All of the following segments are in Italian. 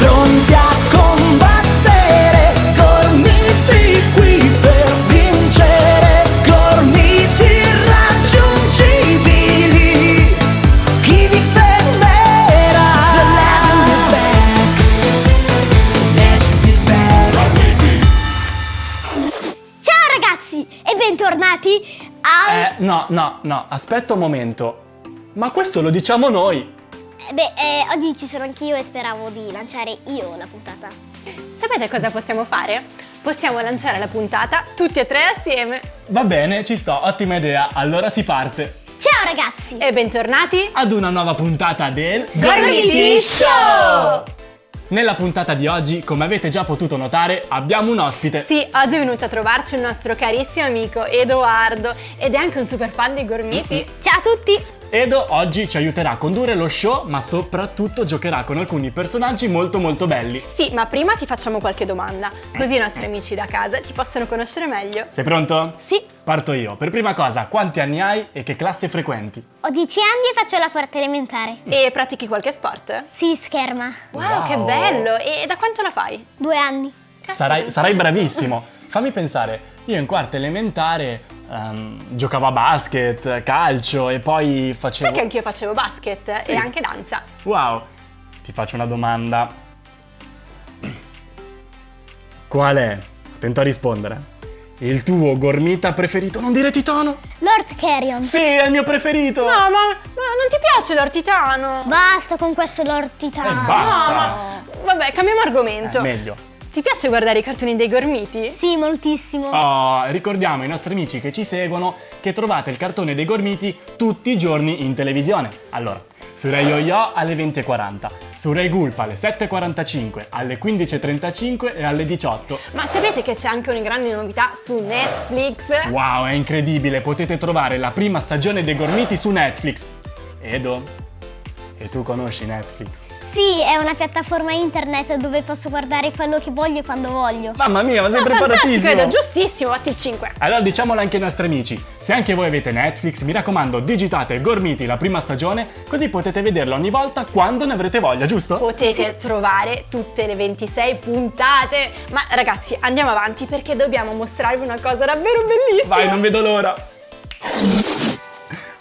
pronti a combattere, gormiti qui per vincere, gormiti irraggiungibili. Chi vi fermerà? The legend is back. Legend is back. Ciao ragazzi e bentornati al... Eh, no, no, no, aspetta un momento. Ma questo lo diciamo noi. Eh, Beh, eh, oggi ci sono anch'io e speravo di lanciare io la puntata. Sapete cosa possiamo fare? Possiamo lanciare la puntata tutti e tre assieme. Va bene, ci sto, ottima idea. Allora si parte. Ciao ragazzi! E bentornati Ad una nuova puntata del Gormiti Show! Nella puntata di oggi, come avete già potuto notare, abbiamo un ospite. Sì, oggi è venuto a trovarci il nostro carissimo amico Edoardo ed è anche un super fan dei gormiti. Ciao a tutti! Edo oggi ci aiuterà a condurre lo show, ma soprattutto giocherà con alcuni personaggi molto molto belli. Sì, ma prima ti facciamo qualche domanda, così i nostri amici da casa ti possono conoscere meglio. Sei pronto? Sì, Parto io. Per prima cosa, quanti anni hai e che classe frequenti? ho 10 anni e faccio la quarta elementare. E pratichi qualche sport? Sì, scherma. Wow, Wow. che bello! E da quanto la fai? Due anni. Sarai, sarai bravissimo. Fammi pensare, io in quarta elementare ehm, giocavo a basket, calcio e poi facevo... Sai che anch'io facevo basket Sì. e anche danza. Wow, ti faccio una domanda. Qual è, attento a rispondere, il tuo gormita preferito? Non dire titano? Lord Carrion. Sì, è il mio preferito! No, ma, ma non ti piace l'ortitano? Basta con questo Lord Titano. Eh, basta. No, ma... Vabbè, cambiamo argomento. Eh, meglio. Ti piace guardare i cartoni dei gormiti? Sì, moltissimo. Oh, ricordiamo ai nostri amici che ci seguono che trovate il cartone dei gormiti tutti i giorni in televisione. Allora, su Rai Yo-Yo alle 20.40, su Rai Gulp alle 7.45, alle 15.35 e alle 18. Ma sapete che c'è anche una grande novità su Netflix? Wow, è incredibile, potete trovare la prima stagione dei gormiti su Netflix. Edo, e tu conosci Netflix? Sì, è una piattaforma internet dove posso guardare quello che voglio e quando voglio. Mamma mia, ma sei Ah, fantastico, preparatissimo! Edo, giustissimo, fatti il 5. Allora diciamolo anche ai nostri amici, se anche voi avete Netflix, mi raccomando, digitate Gormiti la prima stagione, così potete vederla ogni volta quando ne avrete voglia, giusto? Potete trovare tutte le 26 puntate. Ma ragazzi, andiamo avanti perché dobbiamo mostrarvi una cosa davvero bellissima. Vai, non vedo l'ora!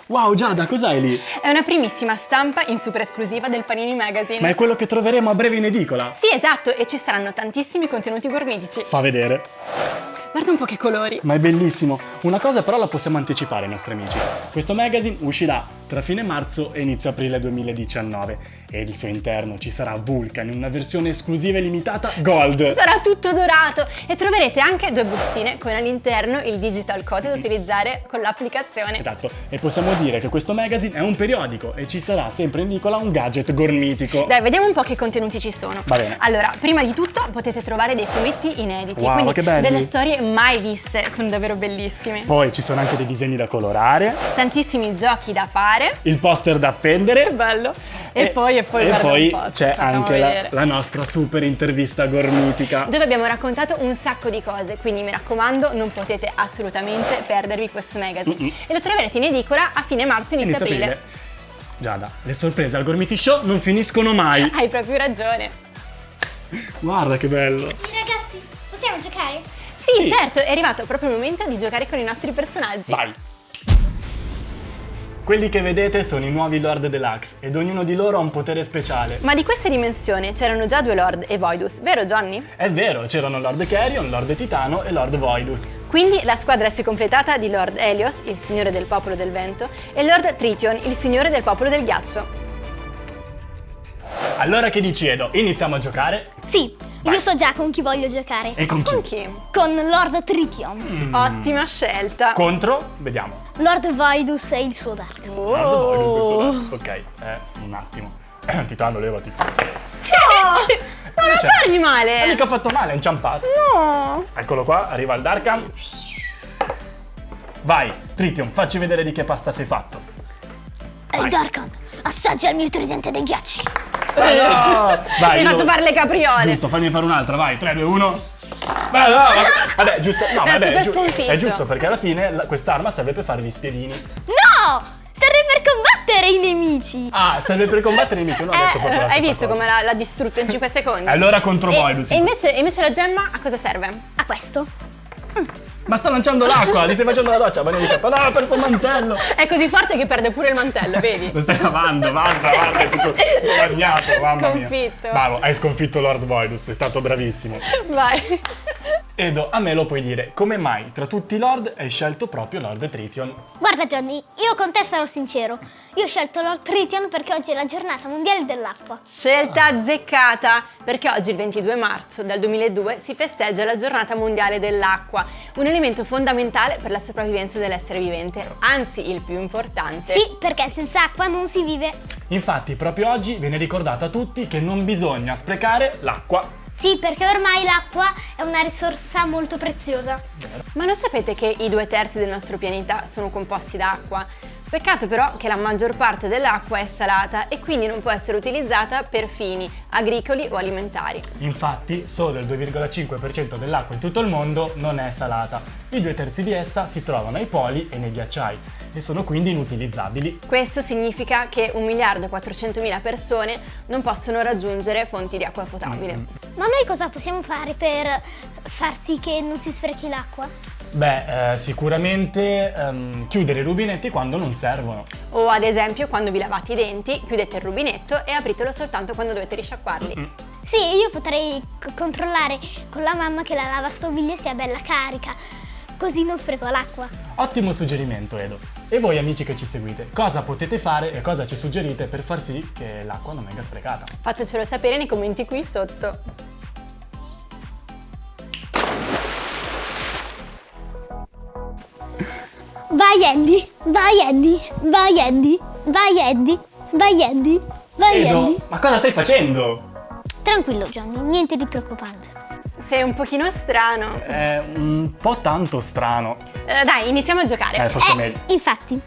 Wow, Giada, cos'hai lì? È una primissima stampa in super esclusiva del Panini Magazine. Ma è quello che troveremo a breve in edicola? Sì, esatto, e ci saranno tantissimi contenuti gormitici. Fa vedere. Guarda un po' che colori. Ma è bellissimo. Una cosa però la possiamo anticipare ai nostri amici. Questo magazine uscirà tra fine marzo e inizio aprile 2019 e il suo interno ci sarà Vulcan in una versione esclusiva e limitata Gold. Sarà tutto dorato e troverete anche due bustine con all'interno il digital code da utilizzare con l'applicazione. Esatto, e possiamo dire che questo magazine è un periodico e ci sarà sempre in edicola un gadget gormitico. Dai, vediamo un po' che contenuti ci sono. Va bene. Allora, prima di tutto potete trovare dei fumetti inediti, Wow, quindi delle storie mai viste, sono davvero bellissime. Poi ci sono anche dei disegni da colorare, Tantissimi giochi da fare. il poster da appendere. Che bello! E, poi, e poi, e poi un po', c'è anche la, la nostra super intervista gormitica. Dove abbiamo raccontato un sacco di cose, quindi mi raccomando, non potete assolutamente perdervi questo magazine. Mm-mm. E lo troverete in edicola a fine marzo, inizio, Inizio aprile. aprile. Giada, le sorprese al Gormiti Show non finiscono mai. Hai proprio ragione. Guarda che bello. Ragazzi, possiamo giocare? Sì, Sì. certo, è arrivato proprio il momento di giocare con i nostri personaggi. Vai. Quelli che vedete sono i nuovi Lord Deluxe ed ognuno di loro ha un potere speciale. Ma di questa dimensione c'erano già due Lord e Voidus, vero Johnny? È vero, c'erano Lord Carrion, Lord Titano e Lord Voidus. Quindi la squadra si è completata di Lord Helios, il signore del popolo del vento, e Lord Trition, il signore del popolo del ghiaccio. Allora che dici Edo? Iniziamo a giocare? Sì, io so già con chi voglio giocare. E con chi? Con chi? Con Lord Trition, Mm. Ottima scelta. Contro? Vediamo. Lord Voidus e il suo Dark. Oh. Lord Voidus e suo- Ok, eh, un attimo. Titano, levati. Ma non Cioè, fargli male! Non mica ho fatto male, è inciampato. No! Eccolo qua, arriva il Darkhan. Vai, Tritium, facci vedere di che pasta sei fatto. Ehi Darkan, assaggia il mio tridente dei ghiacci. Vai, Hai fatto fare le capriole! Giusto, fammi fare un'altra, vai, 3, 2, 1. Beh, no, vabbè, vabbè, giusto, no, È vabbè, super è, giu- sconfitto. è giusto perché alla fine quest'arma serve per fare gli spiedini. No! Serve per combattere! i nemici. Ah, serve per combattere i nemici, non ho detto Eh, proprio la hai visto cosa. come l'ha, distrutto in 5 secondi? Allora contro e, voi, Lucy. E invece, invece la gemma a cosa serve? A questo. Ma sta lanciando l'acqua, gli stai facendo la doccia, bagno di cappa. No, ha perso il mantello. È così forte che perde pure il mantello, vedi? Lo stai lavando, basta, basta, è tutto, tutto bagnato, mamma mia. Sconfitto. Bravo, hai sconfitto Lord Voidus, sei stato bravissimo. Vai. Edo, a me lo puoi dire, come mai tra tutti i Lord hai scelto proprio Lord Trition? Guarda Johnny, io con te sarò sincero. Io ho scelto Lord Tritian perché oggi è la giornata mondiale dell'acqua. Scelta azzeccata, perché oggi il 22 marzo del 2002 si festeggia la giornata mondiale dell'acqua, un elemento fondamentale per la sopravvivenza dell'essere vivente, anzi il più importante. Sì, perché senza acqua non si vive. Infatti, proprio oggi viene ricordato a tutti che non bisogna sprecare l'acqua. Sì, perché ormai l'acqua è una risorsa molto preziosa. Ma lo sapete che i due terzi del nostro pianeta sono composti da acqua? Peccato però che la maggior parte dell'acqua è salata e quindi non può essere utilizzata per fini agricoli o alimentari. Infatti, solo il 2,5% dell'acqua in tutto il mondo non è salata. I due terzi di essa si trovano ai poli e nei ghiacciai e sono quindi inutilizzabili. Questo significa che 1 miliardo e 400 mila persone non possono raggiungere fonti di acqua potabile. Ma noi cosa possiamo fare per far sì che non si sprechi l'acqua? Beh, eh, sicuramente ehm, chiudere i rubinetti quando non servono. O ad esempio quando vi lavate i denti, chiudete il rubinetto e apritelo soltanto quando dovete risciacquarli. Sì, io potrei controllare con la mamma che la lavastoviglie sia bella carica, così non spreco l'acqua. Ottimo suggerimento, Edo. E voi amici che ci seguite, cosa potete fare e cosa ci suggerite per far sì che l'acqua non venga sprecata? Fatecelo sapere nei commenti qui sotto. Vai Andy, vai Andy, vai Andy, vai Andy, vai Andy, vai Andy. Edo, ma cosa stai facendo? Tranquillo Johnny, niente di preoccupante. Sei un pochino strano. È un po' tanto strano. Eh, dai, iniziamo a giocare. Eh, forse è Eh, meglio. infatti,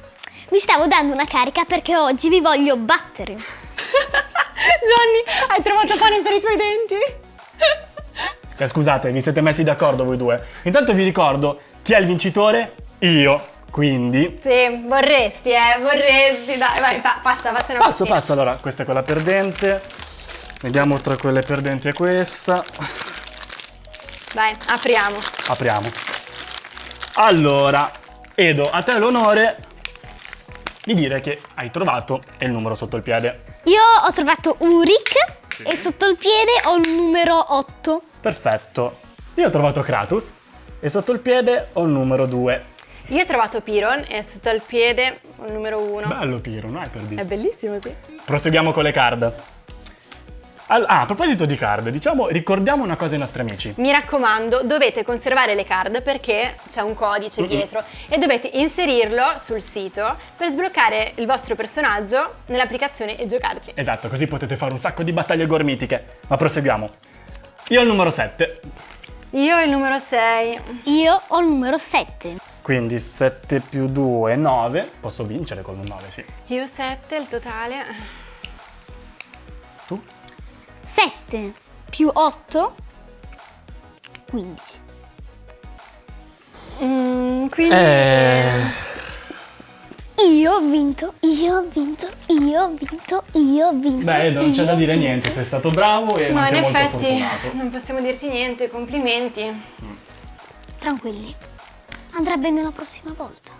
mi stavo dando una carica perché oggi vi voglio battere. Johnny, hai trovato pane per i tuoi denti? Cioè, scusate, vi siete messi d'accordo voi due. Intanto vi ricordo chi è il vincitore? Io. Quindi... Sì, vorresti, eh, vorresti. Dai, vai, pa- passa, passa una Passo, passo. Allora, questa è quella perdente. Vediamo tra quelle perdenti e questa. Vai, apriamo. Apriamo. Allora, Edo, a te l'onore di dire che hai trovato il numero sotto il piede. Io ho trovato Uric e sotto il piede ho il numero 8. Perfetto. Io ho trovato Kratos e sotto il piede ho il numero 2. Io ho trovato Piron e sotto il piede il numero 1. Bello Piro, non hai per È visto. bellissimo, sì. Proseguiamo con le card. Al- ah, a proposito di card, diciamo, ricordiamo una cosa ai nostri amici. Mi raccomando, dovete conservare le card perché c'è un codice dietro e dovete inserirlo sul sito per sbloccare il vostro personaggio nell'applicazione e giocarci. Esatto, così potete fare un sacco di battaglie gormitiche. Ma proseguiamo. Io ho il numero 7, Io ho il numero 6. Io ho il numero 7. quindi 7 più 2 9. Posso vincere con un 9, sì. Io 7, il totale. Tu? 7 più 8, 15. Mm, quindi... Eh... Io ho vinto, io ho vinto, io ho vinto, io ho vinto. Beh, non c'è da dire niente, sei stato bravo e Ma anche in molto effetti fortunato. non possiamo dirti niente, complimenti. vinto. Tranquilli, andrà bene la prossima volta.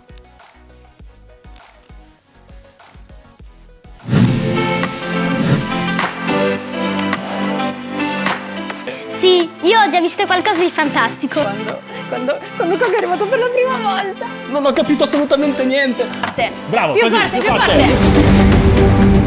Sì, io ho già visto qualcosa di fantastico. Quando, quando, quando Coco è arrivato per la prima volta. Non ho capito assolutamente niente. A te. Bravo, più così, forte, più più forte. forte.